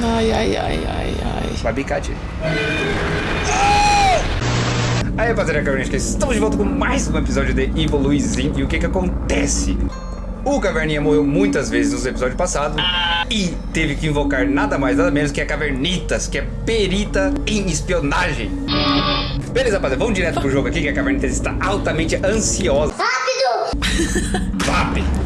Ai, ai, ai, ai, ai. Vai bicar, tio. Aí, rapaziada, Caverninha, estamos de volta com mais um episódio de Evil Luizinho. E o que que acontece? O Caverninha morreu muitas vezes nos episódios passados e teve que invocar nada mais, nada menos que a Cavernitas, que é perita em espionagem. Beleza, rapaziada, vamos direto pro jogo aqui, que a Cavernitas está altamente ansiosa. Rápido! Vape!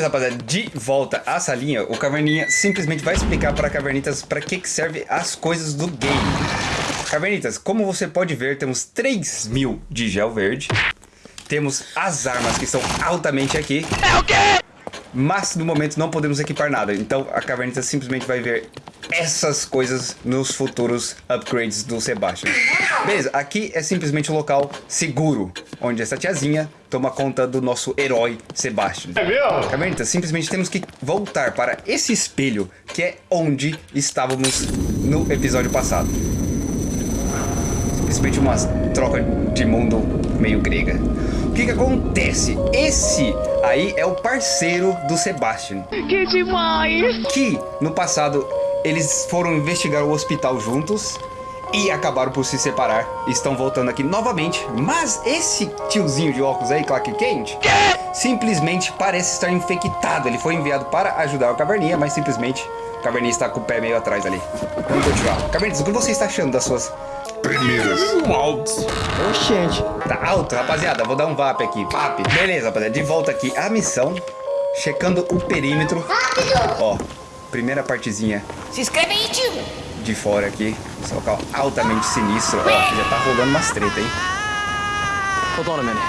Beleza, rapaziada, de volta à salinha, o Caverninha simplesmente vai explicar para Cavernitas para que, que serve as coisas do game. Cavernitas, como você pode ver, temos 3 mil de gel verde. Temos as armas que são altamente aqui. É o quê? Mas no momento não podemos equipar nada. Então a Cavernitas simplesmente vai ver essas coisas nos futuros upgrades do Sebastian. Beleza, aqui é simplesmente um local seguro. Onde essa tiazinha toma conta do nosso herói Sebastian. É mesmo? Cavernitas, simplesmente temos que voltar para esse espelho. Que é onde estávamos no episódio passado simplesmente uma troca de mundo meio grega. O que que acontece? Esse aí é o parceiro do Sebastian. Que demais! Que, no passado, eles foram investigar o hospital juntos e acabaram por se separar. Estão voltando aqui novamente, mas esse tiozinho de óculos aí, Clark Kent, simplesmente parece estar infectado. Ele foi enviado para ajudar o Caverninha, mas simplesmente o Caverninha está com o pé meio atrás ali. Vamos continuar. Caverninha, o que você está achando das suas primeiras. Altos. Oxente. Tá alto, rapaziada. Vou dar um VAP aqui. VAP. Beleza, rapaziada. De volta aqui. A missão. Checando o perímetro. Rápido. Ó. Primeira partezinha. Se inscreve aí, tio. De fora aqui. Esse local altamente sinistro. Ó, já tá rolando umas treta, hein? Hold on a minute.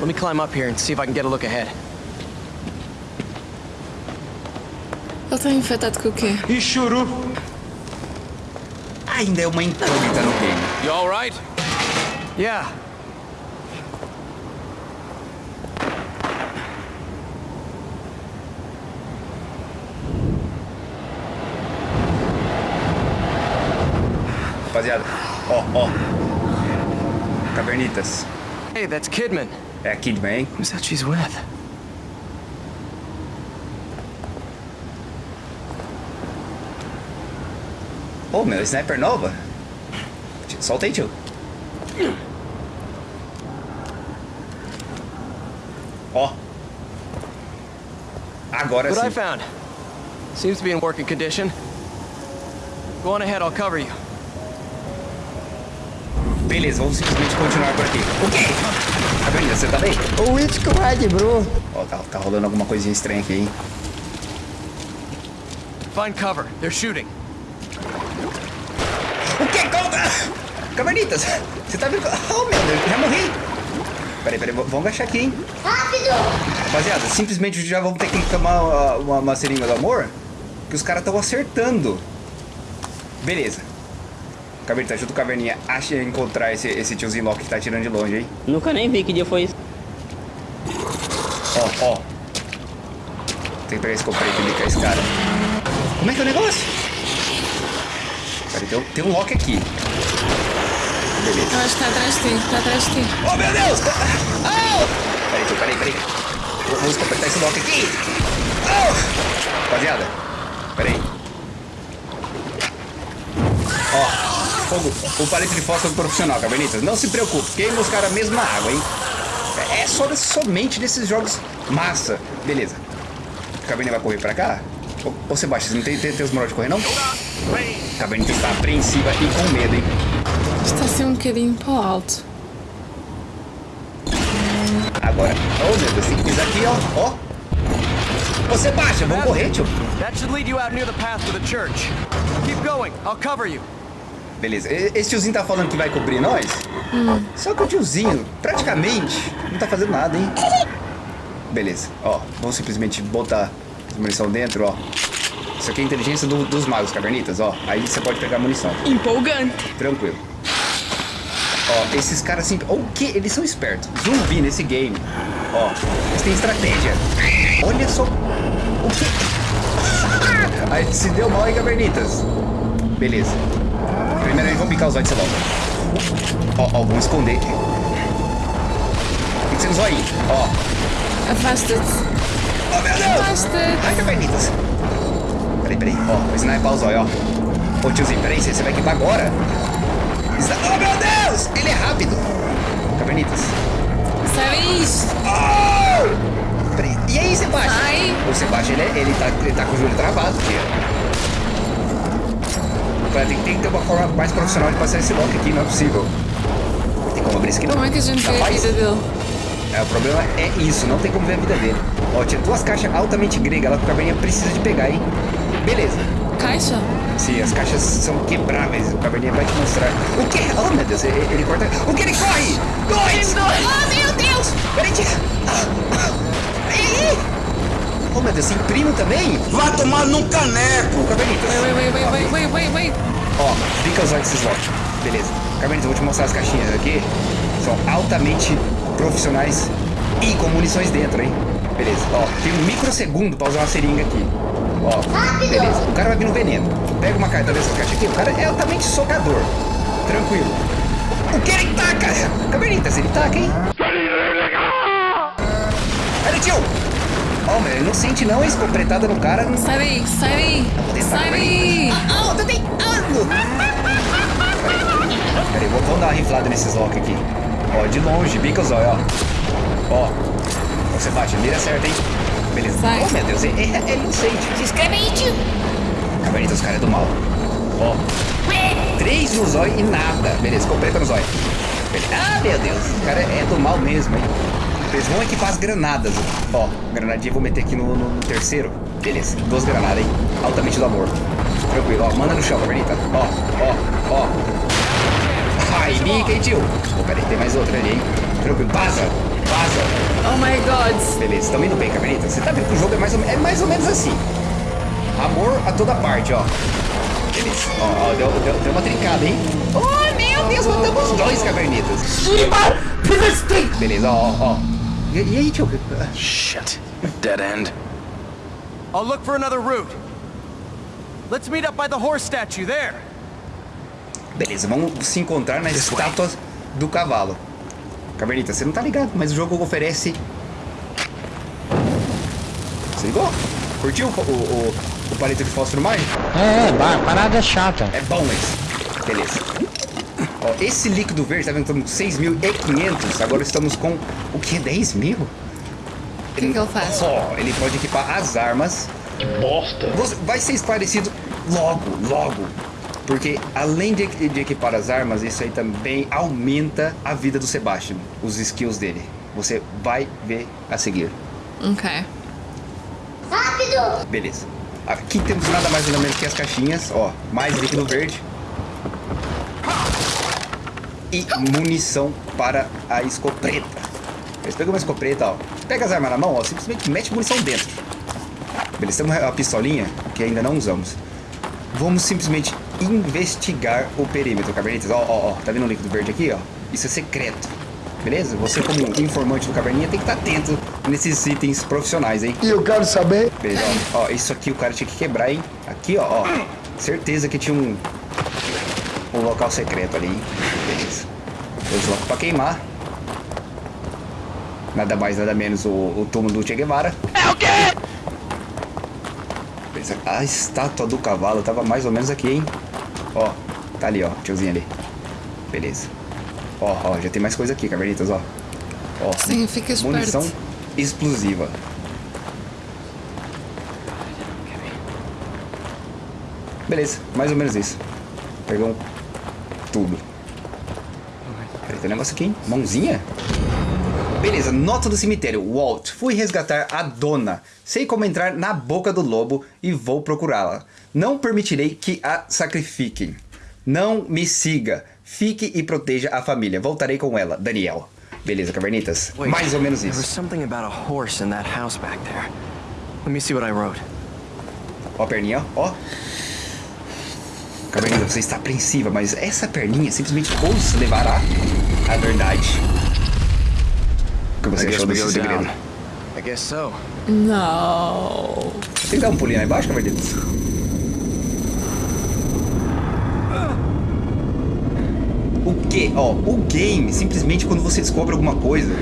Let me climb up here and see if I can get a look ahead. Ele tá infectado com o quê? E churu. Ainda é uma incógnita no game. You all right? Yeah. Rapaziada. Ó, oh, ó. Oh. Cavernitas. Hey, that's Kidman. É Kidman, hein? Who's that she's with? Pô, meu, sniper nova? Solta aí, tio. Ó. Agora What I found. Seems to be in working condition. Go on ahead, I'll cover you. Beleza, vamos simplesmente continuar por aqui. O quê? Caverninha, você tá bem? O It Squad, bro. Ó, tá, tá rolando alguma coisinha estranha aqui, hein? Find cover. They're shooting. O quê? Calma! Cavernitas, você tá vendo? Oh, meu Deus, já morri. Peraí, peraí, vamos agachar aqui, hein? Rápido! Rapaziada, simplesmente já vamos ter que tomar uma, uma, uma seringa do amor, que os caras estão acertando. Beleza. Caverninha, ajuda o Caverninha a encontrar esse, esse tiozinho Loki que tá atirando de longe, hein? Nunca nem vi que dia foi isso. Ó, ó. Tem que pegar esse pra bicar esse cara. Como é que é o negócio? Peraí, tem, um- tem um Loki aqui. Beleza. Eu acho que tá atrás de ti, tá atrás de ti. Oh, meu Deus! Oh! Peraí, peraí, peraí. Vou- Vamos completar esse lock aqui. Oh! Rapaziada, peraí. Ó, fogo. O palito de fósforo profissional, Cavernitas. Não se preocupe, queima os caras mesmo na água, hein? É só desse- somente desses jogos massa. Beleza. A Caverninha vai correr pra cá? Ô, ô Sebastião, você não tem, tem, tem os moral de correr, não? A Caverninha está apreensiva e com medo, hein? Está a ser um bocadinho para o alto. Agora. Oh, meu Deus, tem que pisar aqui, ó. Ó. Ô, Sebastião, vamos correr, tio. That should lead you out near the path to the church. Keep going. I'll cover you. Beleza. Esse tiozinho tá falando que vai cobrir nós? Só que o tiozinho, praticamente, não tá fazendo nada, hein? Beleza. Ó, vamos simplesmente botar as munição dentro, ó. Isso aqui é a inteligência do- dos magos, cavernitas, ó. Aí você pode pegar a munição. Empolgante. Tranquilo. Ó, esses caras sempre. O que? Eles são espertos. Zumbi nesse game. Ó, eles têm estratégia. Olha só. O que? Aí se deu mal aí, cavernitas. Beleza. Primeiro aí, vamos picar os olhos de logo. Ó, ó, vamos esconder. Tem que ser no zóio. Ó. Afasta-te. Oh, meu Deus! Afasta-te. Ai, cavernitas. Peraí, ó, vou sniper o zóio, ó. Ô tiozinho, peraí, você vai equipar agora? Está... Oh, meu Deus! Ele é rápido! Cavernitas. Sabe? Oh! Peraí, e aí, Sebastião? Ai. O Sebastião, ele, é- ele, tá, ele tá com o joelho travado, tia. Cara, Tem, tem que ter uma forma mais profissional de passar esse lock aqui, não é possível. Tem como abrir isso aqui? não? Como é que a gente vê a vida dele? É, o problema é isso, não tem como ver a vida dele. Ó, tinha duas caixas altamente gregas o Caverninha precisa de pegar, hein? Beleza. Caixa? Sim, as caixas são quebráveis, o Caverninha vai te mostrar. O quê? Oh, meu Deus, ele, ele corta... O que ele corre? Dois! Oh, meu Deus! Peraí, tia. Ei! Oh, meu Deus, imprimo também? Vai tomar num caneco! Ô, Cavernitas. Wait, wait, wait, wait, wait, wait, wait. Ó, fica os olhos desses lotes. Beleza. Cavernitas, eu vou te mostrar as caixinhas aqui. São altamente profissionais e com munições dentro, hein? Beleza. Ó, tem um microsegundo pra usar uma seringa aqui. Ó, beleza. O cara vai vir no veneno. Pega uma carta dessa caixa aqui. O cara é altamente socador. Tranquilo. O que ele taca? Cavernitas, ele taca, hein? Olha, tio! Ó, mas ele não sente não, hein? Escopretada no cara. Não... Sai daí, sai daí. Sai daí. Ah, eu tô tentando! Peraí, vou- vamos dar uma riflada nesses lock aqui. Ó, de longe, bica os olhos, ó. Ó. Ó, Sebastião, mira certo, hein? Beleza. Sai. Oh, meu Deus, ele, ele ele não sente. Se inscreve aí, tio. Cavernitas, os caras é do mal. Ó. Três no zóio e nada. Beleza, completa no zóio. Ah, meu Deus. O cara é do mal mesmo, hein? Eles vão equipar as granadas. Ó, granadinha eu vou meter aqui no, no- no terceiro. Beleza, duas granadas, hein? Altamente do amor. Tranquilo, ó. Manda no chão, Cavernita. Ó, ó, ó. Ai, bica, hein, tio? Pô, peraí, tem mais outra ali, hein? Tranquilo, vaza, vaza. Oh my god. Beleza, tamo indo bem, Cavernita. Você tá vendo que o jogo é mais ou, é mais ou menos assim. Amor a toda parte, ó. Beleza. Ó, ó, deu, deu, deu uma trincada, hein? Oh, meu Deus, matamos dois cavernitas. Beleza, ó, ó. E, e aí, tio? Shit. Dead end. I'll look for another route. Let's meet up by the horse statue there. Beleza, vamos se encontrar na estátua do cavalo. Cavernita, você não tá ligado, mas o jogo oferece... Você ligou? Curtiu o, o, o, o palito de fósforo mágico? É, ba- parada chata. É bom esse. Beleza. Ó, esse líquido verde, tá vendo? Estamos com 6.500. Agora estamos com o que? 10 mil? O que, que ele faz? Ó, ele pode equipar as armas. Bosta! Você- Vai ser esclarecido logo, logo. Porque além de, de equipar as armas, isso aí também aumenta a vida do Sebastian. Os skills dele. Você vai ver a seguir. Ok. Beleza. Aqui temos nada mais nada menos que as caixinhas. Ó, mais líquido verde. E munição para a escopeta. Eles pegam uma escopeta, ó. Pega as armas na mão, ó. Simplesmente mete munição dentro. Beleza, temos a pistolinha que ainda não usamos. Vamos simplesmente investigar o perímetro, cavernitas. Ó, ó, ó. Tá vendo o líquido verde aqui, ó? Isso é secreto. Beleza? Você, como informante do caverninha, tem que estar atento nesses itens profissionais, hein? E eu quero saber. Beleza, ó, ó, isso aqui o cara tinha que quebrar, hein? Aqui, ó, ó. Certeza que tinha um. Um local secreto ali, hein? Beleza. Dois blocos pra queimar. Nada mais, nada menos o, o túmulo do Che Guevara. É o quê? Beleza. A estátua do cavalo tava mais ou menos aqui, hein? Ó, tá ali, ó, tiozinho ali. Beleza. Ó, ó, já tem mais coisa aqui, cavernitas, ó. Ó, Sim, fica esperto. munição explosiva. Beleza, mais ou menos isso. Pegamos tudo. Peraí, tem um negócio aqui, hein? Mãozinha? Beleza, nota do cemitério. Walt, fui resgatar a dona. Sei como entrar na boca do lobo e vou procurá-la. Não permitirei que a sacrifiquem. Não me siga. Fique e proteja a família. Voltarei com ela, Daniel. Beleza, cavernitas? Wait, Mais ou menos isso. Ó a perninha, ó. Caverninha, você está apreensiva, mas essa perninha simplesmente os levará à verdade. O que você I guess achou desse segredo? I guess so. Não. Tem que dar um pulinho lá embaixo, Cavernitas? O que? Ó, o game, simplesmente quando você descobre alguma coisa,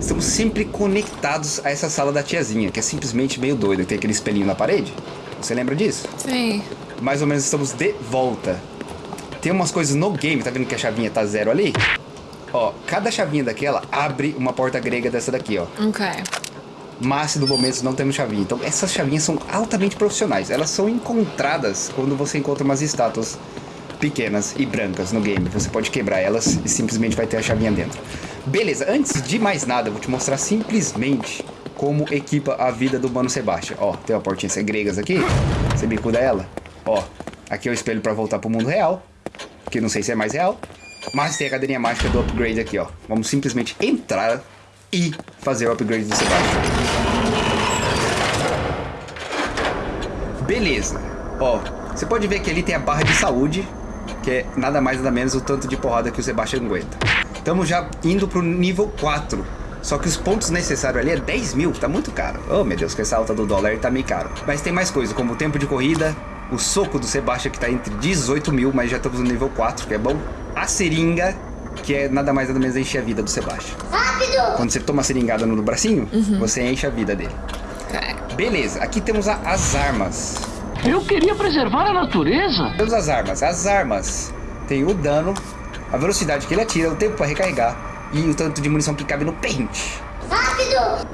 estamos sempre conectados a essa sala da tiazinha, que é simplesmente meio doida. Tem aquele espelhinho na parede. Você lembra disso? Sim. Mais ou menos estamos de volta. Tem umas coisas no game, tá vendo que a chavinha tá zero ali? Ó, cada chavinha daquela abre uma porta grega dessa daqui, ó. Ok. Mas no momento não temos chavinha. Então essas chavinhas são altamente profissionais. Elas são encontradas quando você encontra umas estátuas pequenas e brancas no game. Você pode quebrar elas e simplesmente vai ter a chavinha dentro. Beleza, antes de mais nada, eu vou te mostrar simplesmente como equipa a vida do Mano Sebastião. Ó, tem uma portinha gregas aqui. Você bicuda ela. Ó, aqui é o espelho pra voltar pro mundo real. Que não sei se é mais real. Mas tem a cadeirinha mágica do upgrade aqui, ó. Vamos simplesmente entrar e fazer o upgrade do Sebastião. Beleza. Ó, você pode ver que ali tem a barra de saúde, que é nada mais nada menos o tanto de porrada que o Sebastião aguenta. Estamos já indo pro nível 4. Só que os pontos necessários ali é 10 mil, tá muito caro. Oh meu Deus, que essa alta do dólar tá meio caro. Mas tem mais coisa, como o tempo de corrida, o soco do Sebastião que tá entre 18 mil, mas já estamos no nível 4, que é bom. A seringa, que é nada mais nada menos encher a vida do Sebastião. Rápido! Quando você toma a seringada no bracinho, você enche a vida dele. Beleza, aqui temos a- as armas. Eu queria preservar a natureza. Temos as armas. As armas tem o dano, a velocidade que ele atira, o tempo para recarregar e o tanto de munição que cabe no pente.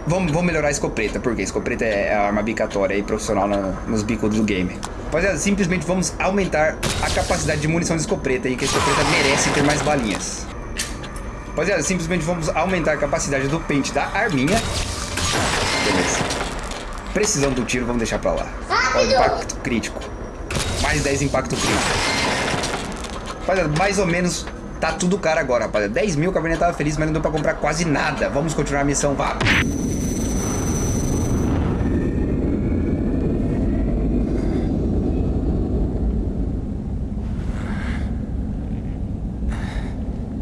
Vamos, vamos melhorar a escopeta, porque a escopeta é a arma bicatória e profissional na- nos bicos do game. Rapaziada, simplesmente vamos aumentar a capacidade de munição de escopeta aí, que a escopeta merece ter mais balinhas. Rapaziada, simplesmente vamos aumentar a capacidade do pente da arminha. Beleza. Precisão do tiro, vamos deixar pra lá. Ó, impacto crítico. Mais 10 impacto crítico. Rapaziada, mais ou menos tá tudo caro agora, rapaziada. 10 mil, o Cabernet tava feliz, mas não deu pra comprar quase nada. Vamos continuar a missão, vá.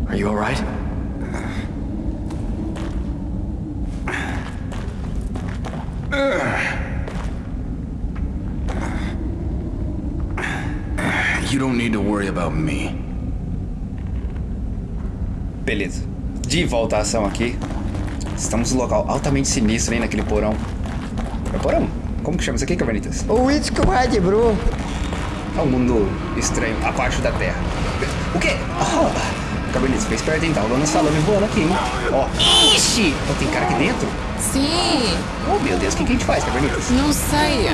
Are you alright? You don't need to worry about me. Beleza. De volta à ação aqui. Estamos no local altamente sinistro, hein, naquele porão. É porão? Como que chama isso aqui, Cavernitas? O Red, bro. É um mundo estranho, abaixo da terra. O quê? Oh, Cavernitas, fica esperto, hein? Tá rolando salame voando aqui, hein? Ó. Ixi! Ó, tem cara aqui dentro? Sim. Oh, meu Deus, o que, que a gente faz, Cavernitas? Não sei.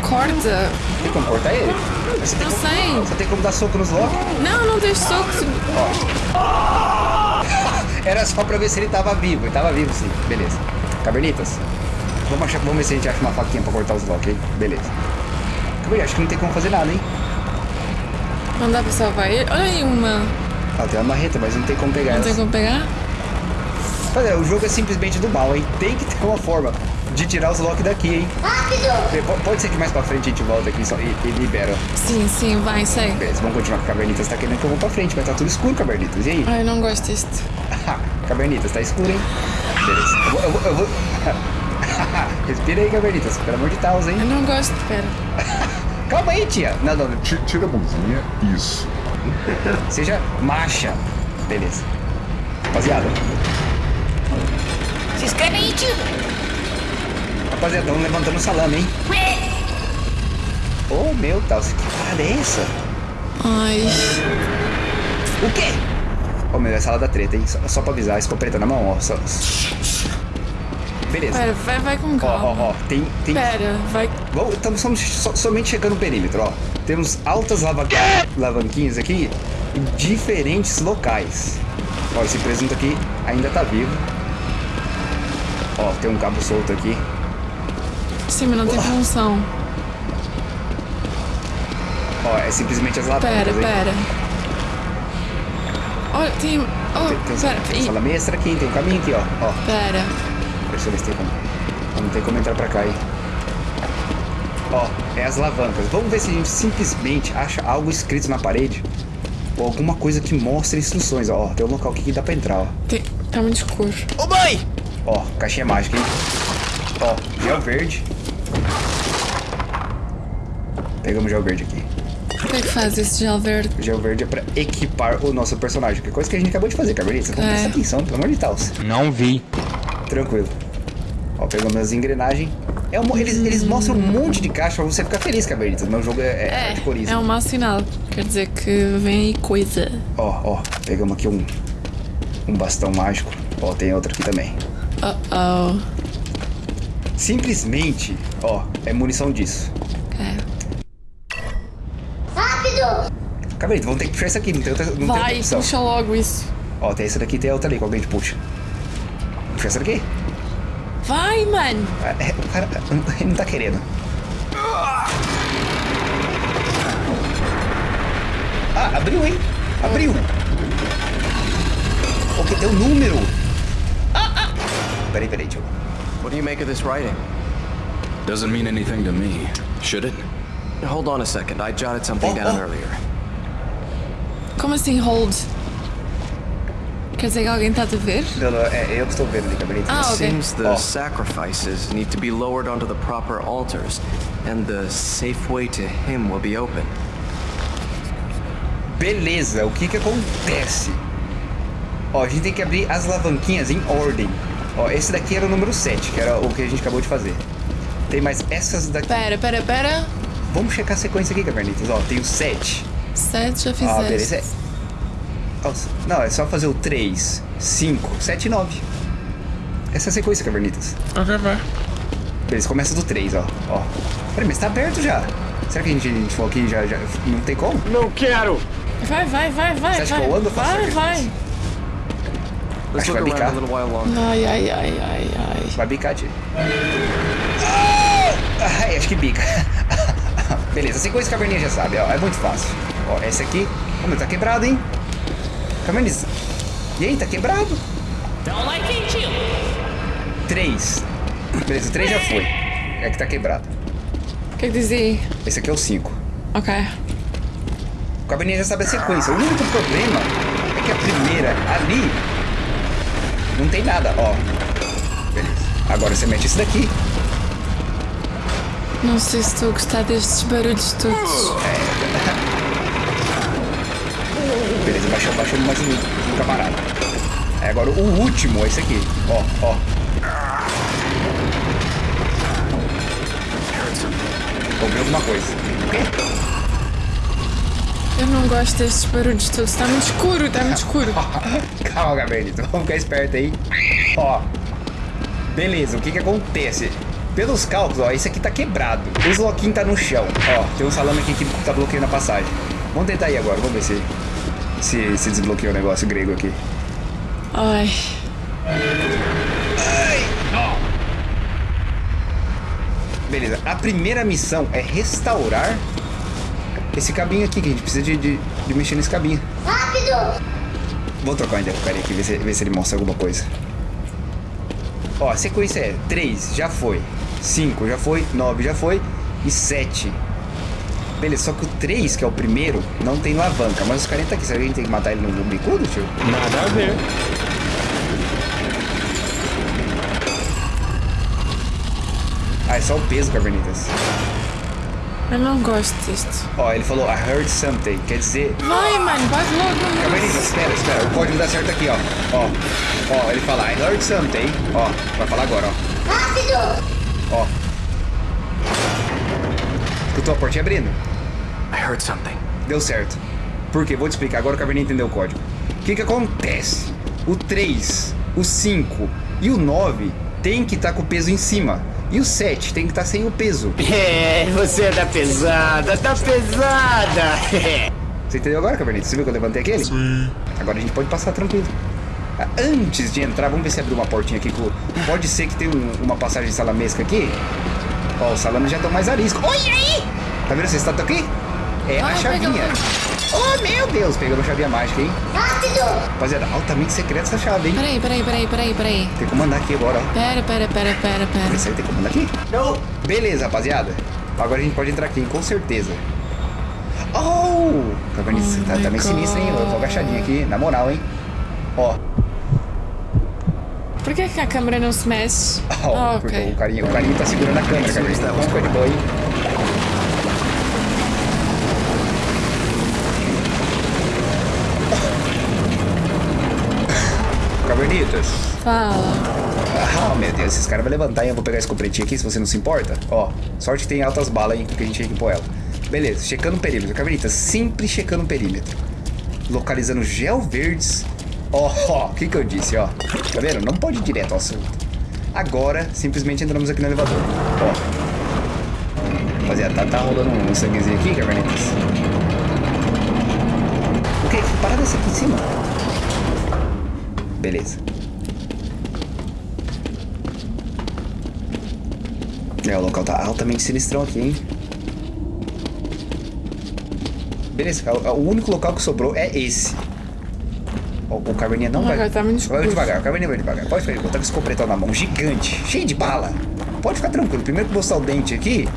Corta. Tem como cortar ele? Não como, sei. Você tem como dar soco nos Loki? Não, não deixe soco. Era só pra ver se ele tava vivo. Ele tava vivo, sim. Beleza. Cavernitas, vamos, achar, vamos ver se a gente acha uma faquinha pra cortar os Loki, hein? Beleza. Cavernitas, acho que não tem como fazer nada, hein? Não dá pra salvar ele. Olha aí uma. Ela tem uma marreta, mas não tem como pegar Não ela. tem como pegar? Mas é, o jogo é simplesmente do mal, hein? Tem que ter uma forma de tirar os Loki daqui, hein? Rápido! Pode ser que mais pra frente a gente volta aqui só e, e libera. Sim, sim, vai, sei. Beleza, vamos continuar com a Cavernitas. Tá querendo que eu vou pra frente, mas tá tudo escuro, Cavernitas. E aí? Ai, eu não gosto disto. Cavernitas, tá escuro, hein? Beleza. Eu vou. Eu vou, eu vou... Respira aí, Cavernitas. Pelo amor de Deus, hein? Eu não gosto. Pera. Calma aí, tia. Não, não, Ti- Tira a mãozinha. Isso. Seja macha. Beleza. Rapaziada. Se inscreve aí, tio! Rapaziada, estamos levantando o salame, hein? Oh, meu Deus. Que parada é essa? Ai. O quê? Ô, meu, é sala da treta, hein? Só, só pra avisar, escopeta na mão, ó. Só... Beleza. Pera, vai, vai com Ó, calma. ó, ó. Tem. tem... Pera, vai. Bom, estamos so- somente checando o perímetro, ó. Temos altas lava... alavanquinhas aqui em diferentes locais. Ó, esse presunto aqui ainda tá vivo. Ó, tem um cabo solto aqui. Sim, mas não tem função. Ó, é simplesmente as alavancas, Pera, hein? pera. Olha, tem. Tem, Oh, tem, pera. tem Ih, salame extra aqui, tem um caminho aqui, ó. Ó, Pera. deixa eu ver se tem como. Não tem como entrar pra cá, hein? Ó, é as alavancas. Vamos ver se a gente simplesmente acha algo escrito na parede. Ou alguma coisa que mostre instruções, ó. Tem um local aqui que dá pra entrar, ó. Tem... Tá muito escuro. Ô mãe! Ó, caixinha mágica, hein? Ó, gel verde. Pegamos gel verde aqui. O que é que faz esse gel verde? Gel verde é pra equipar o nosso personagem. Que é coisa que a gente acabou de fazer, Cabernet. Então É. presta atenção, pelo amor de Deus. Não vi. Tranquilo. Ó, pegamos as engrenagens. É um, eles, eles mostram um monte de caixa pra você ficar feliz, mas o jogo é, é, É, hardcoreismo. é um mau sinal. Quer dizer que vem aí coisa. Ó, ó, pegamos aqui um, um bastão mágico. Ó, tem outro aqui também. Uh-oh. Simplesmente, ó, é munição disso. É. Cavernitas, vamos ter que puxar isso aqui, não tem outra, não tem outra Vai, puxa logo isso. Ó, tem essa daqui, tem a outra ali, qual que a gente puxa? Puxa essa daqui? Vai, mano. Ah, é, o cara, ele não tá querendo. Ah, abriu, hein? Abriu. Ok, tem um número. Ah, ah. Peraí, peraí, tio. What do you make of this writing? Doesn't mean anything to me, should it? Hold on a second. I jotted something Oh, down oh. earlier. Como assim hold? Quer dizer que alguém tá a ver? Não, não, é eu que estou vendo ali, Cabernet. Ah, ok. Seems the Oh. sacrifices need to be lowered onto the proper altars, and the safe way to him will be open. Beleza, o que que acontece? Ó, a gente tem que abrir as alavanquinhas em ordem. Ó, esse daqui era o número 7, que era o que a gente acabou de fazer. Tem mais essas daqui. Pera, pera, pera. Vamos checar a sequência aqui, Cabernitas. Ó, tem o 7. Sete já Ah, fizeste. beleza. Nossa, Não, é só fazer o 3, 5, 7 e 9. Essa é a sequência, Cavernitas. Ok, vai. Beleza, começa do 3, ó. ó. Peraí, mas tá aberto já. Será que a gente, a gente falou aqui já, já. Não tem como? Não quero! Vai, vai, vai, vai. Você acha vai. que eu ando Vai, vai. Let's Acho que look vai around a bicar. little while longer. Ai, ai, ai, ai, ai. Vai bicar, tia. Ah, Ai, acho que bica. Beleza, a sequência que a Caverninha já sabe, ó. É muito fácil. Ó, esse aqui. Ô, meu, tá quebrado, hein? Cavernitas. E aí, tá quebrado? Don't like it, you. 3. Beleza, o 3 já foi. É que tá quebrado. O que que dizia? Esse aqui é o 5. Ok. O Cabernet já sabe a sequência. O único problema é que a primeira ali não tem nada, ó. Beleza. Agora você mete esse daqui. Não sei se estou a gostar destes barulhos todos. Beleza, baixou, baixou mais um, um camarada. Aí agora o último é esse aqui. Ó, ó. Ouvi alguma coisa. O quê? Eu não gosto destes barulhos todos. Está muito escuro, está muito escuro. Calma, Gabrielito. Vamos ficar esperto aí. Ó. Beleza, o que que acontece? Pelos cálculos, ó, esse aqui tá quebrado. O Sloquin tá no chão. Ó, tem um salame aqui que tá bloqueando a passagem. Vamos tentar aí agora, vamos ver se se, se desbloqueia o negócio grego aqui. Ai. Beleza, a primeira missão é restaurar esse cabinho aqui, que a gente precisa de, de, de mexer nesse cabinho. Rápido! Vou trocar o cara aqui, ver se, ver se ele mostra alguma coisa. Ó, a sequência é 3, já foi. 5, já foi. 9, já foi. E 7. Beleza, só que o 3, que é o primeiro, não tem alavanca. Mas os caras tá aqui. Será que a gente tem que matar ele no bicudo, tio? Nada a ver. Ah, é só o peso, Cavernitas. Eu não gosto disto. Ó, ele falou, I heard something. Quer dizer... Vai, mano, vai logo. Cavernitas, espera, espera. O código dá certo aqui, ó. Ó, ó, ele fala, I heard something. Ó, vai falar agora, ó. Rápido! Ó. Escutou a portinha abrindo? I heard something. Deu certo. Por quê? Vou te explicar. Agora o Caverninha entendeu o código. O que que acontece? O 3, o 5 e o 9 tem que estar com o peso em cima. E o 7 tem que estar sem o peso. É, você tá pesada, tá pesada. Você entendeu agora, Cavernito? Você viu que eu levantei aquele? Sim. Agora a gente pode passar tranquilo. Ah, Antes de entrar, vamos ver se abriu uma portinha aqui. com- Pode ser que tenha um- uma passagem salamesca aqui. Ó, os salames já estão mais arisco. Olha aí! Tá vendo essa estátua aqui? É a Ah, chavinha. pegou. Oh, meu Deus! Pegamos a chavinha mágica, hein? Rápido! Rapaziada, altamente secreta essa chave, hein? Peraí, peraí, peraí, peraí, peraí. Tem como andar aqui agora, ó. Pera, pera, pera, pera, pera. Esse aí tem como andar aqui? Não. Beleza, rapaziada. Agora a gente pode entrar aqui, hein? com certeza. Oh! Tá vendo isso? Oh tá, tá bem sinistro, hein? Eu tô agachadinho aqui, na moral, hein? Ó. Por que, que a câmera não se mexe? Ó, Ah, porque ok. o carinho, o carinho tá segurando a câmera, cara. Vamos ficar de boa aí. Cavernitas, Fala. Ah, meu Deus, esses caras vão levantar e eu vou pegar esse copretinho aqui, se você não se importa. Ó, sorte que tem altas balas aí, porque a gente equipou ela. Beleza, checando o perímetro. Cavernitas, sempre checando o perímetro. Localizando gel verdes. Ó, ó, o que que eu disse, ó. Tá vendo? Não pode ir direto ao assunto. Agora, simplesmente entramos aqui no elevador. Ó. Rapaziada, tá, tá rolando um sanguezinho aqui, cavernitas. O que? Que parada é essa aqui em cima? Beleza. É, o local tá altamente sinistrão aqui, hein? Beleza, o, único local que sobrou é esse. O, o Caverninha não Oh my vai... Tá vai devagar, o Caverninha vai devagar. Pode ficar, eu tava com esse completão na mão, gigante, cheio de bala. Pode ficar tranquilo, primeiro que mostrar o dente aqui,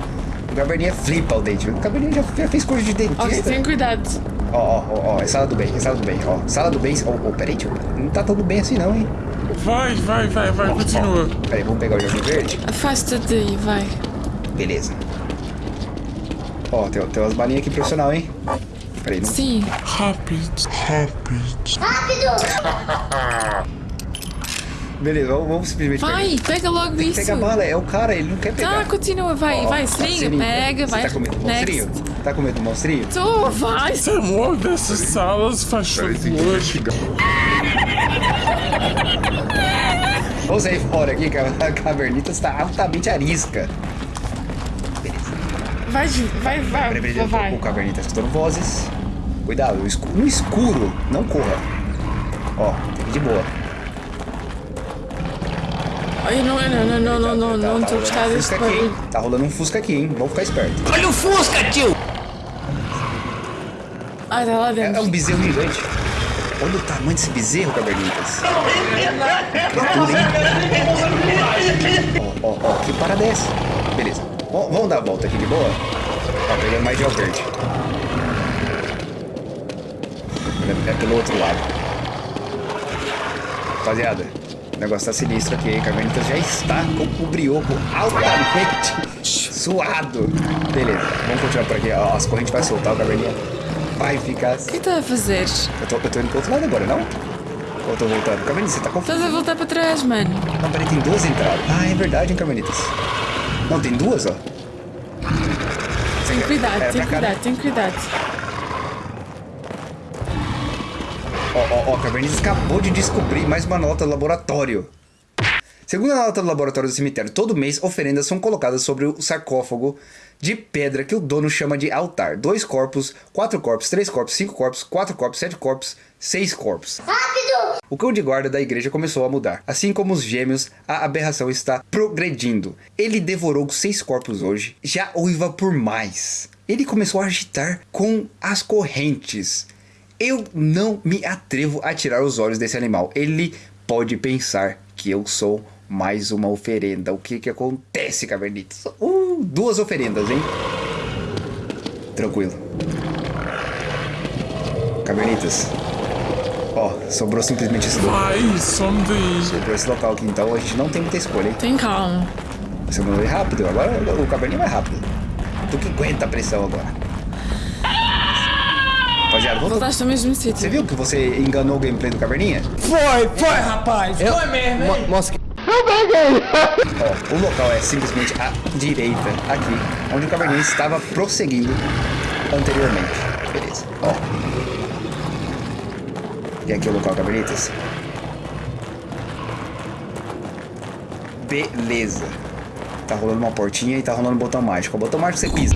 o Caverninha flipa o dente. O Caverninha já, já fez coisa de Ó, dentista. tem cuidado. Ó, ó, ó, ó, é sala do bem, é sala do bem, ó. Sala do bem, ó, ó, peraí, tio, não tá tudo bem assim não, hein? Vai, vai, vai, vai, continua. Peraí, vamos pegar o jardim verde. Afasta-te daí, vai. Beleza. Ó, tem, tem umas balinhas aqui profissional, hein? Peraí, não... Sim. Rápido, rápido. Rápido! Beleza, vamos, vamos simplesmente Vai, pega logo pegar. isso. Pega a bala, é o cara, ele não quer pegar. Tá, continua, vai, Ó, vai, ó, seringa, seringa. pega, Você vai. Tá com medo do monstrinho? Tá com medo do monstrinho? Tu, vai. Temor dessas salas, faz favor. Vamos sair fora aqui, que a cavernita está altamente arisca. Beleza. Vai, vai, vai, Peraí, peraí, vai. O cavernita tá escutando vozes. Cuidado, no escuro, no escuro, não corra. Ó, tem que ir de boa. Ai, não, não, não, não, não, não, Tá- não, tá um aqui, hein? barulho. Tá rolando um fusca aqui, hein? Vamos ficar esperto. Olha o Fusca, tio! Ai, tá lá É, é dentro. um bezerro gigante. Olha o tamanho desse bezerro, cavernitas. Ó, ó, ó, que parada é essa? Beleza. Vamos vamos dar a volta aqui de boa? Ó, pegando mais gel verde. É, é pelo outro lado. Rapaziada, o negócio tá sinistro aqui, hein? Cavernitas já está com o brioco altamente suado. Beleza, vamos continuar por aqui. Ó, as correntes vai soltar, o caverninha vai ficar... O que está a fazer? Eu tô indo pro outro lado agora, não? Ou tô voltando? Cavernitas, você tá confuso? Estás a voltar para trás, mano. Não, peraí, tem duas entradas. Ah, é verdade, hein, Carmelitas? Não, tem duas, ó. Tem cuidado, É, tem cuidado, tem cuidado. Ó, ó, ó, Cavernitas acabou de descobrir mais uma nota do laboratório. Segundo a nota do laboratório do cemitério, todo mês oferendas são colocadas sobre o sarcófago de pedra que o dono chama de altar. Dois corpos, quatro corpos, três corpos, cinco corpos, quatro corpos, sete corpos, seis corpos. Rápido! O cão de guarda da igreja começou a mudar. Assim como os gêmeos, a aberração está progredindo. Ele devorou seis corpos hoje, já uiva por mais. Ele começou a agitar com as correntes. Eu não me atrevo a tirar os olhos desse animal. Ele pode pensar que eu sou mais uma oferenda. O que que acontece, cavernitas? Uh, duas oferendas, hein? Tranquilo. Cavernitas. Ó, sobrou simplesmente esse local. Vai, daí. Sobrou esse local aqui, então a gente não tem muita escolha, hein? Tem calma. Você mandou ir rápido, agora o caverninho vai rápido. Tu que aguenta a pressão agora. Rapaziada, vamos... Voltaste ao mesmo Você sítio. viu que você enganou o gameplay do Caverninha? Foi, foi, rapaz! Foi mesmo, hein? Mostra Ó, o local é simplesmente à direita, aqui, onde o Caverninha estava prosseguindo anteriormente. Beleza, ó. E aqui é o local, Cavernitas. Beleza. Tá rolando uma portinha e tá rolando um botão mágico. O botão mágico você pisa.